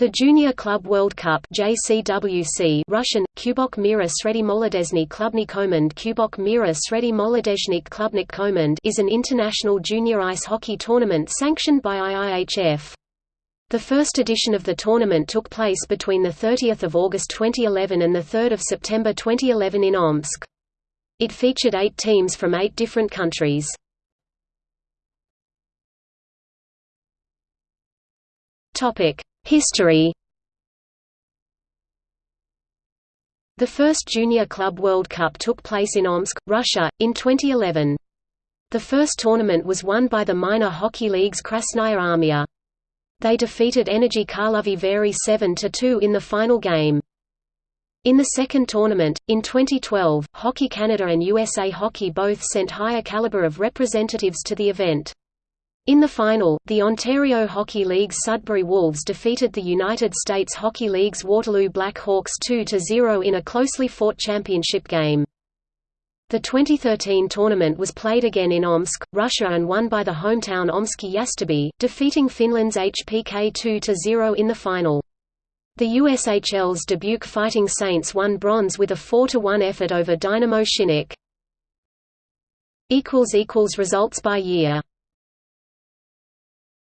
The Junior Club World Cup JCWC Russian, Kubok Mira Sredi Molodezny Klubny Komand Kubok Mira Sredi Molodezhnik Klubnik Komand is an international junior ice hockey tournament sanctioned by IIHF. The first edition of the tournament took place between 30 August 2011 and 3 September 2011 in Omsk. It featured eight teams from eight different countries. Topic History The first Junior Club World Cup took place in Omsk, Russia, in 2011. The first tournament was won by the minor hockey league's Krasnaya Armia. They defeated Energy Karlovy Vary 7–2 in the final game. In the second tournament, in 2012, Hockey Canada and USA Hockey both sent higher caliber of representatives to the event. In the final, the Ontario Hockey League's Sudbury Wolves defeated the United States Hockey League's Waterloo Black Hawks 2–0 in a closely fought championship game. The 2013 tournament was played again in Omsk, Russia and won by the hometown Omsky Yastreby, defeating Finland's HPK 2–0 in the final. The USHL's Dubuque Fighting Saints won bronze with a 4–1 effort over Dynamo Shinnik. Results by year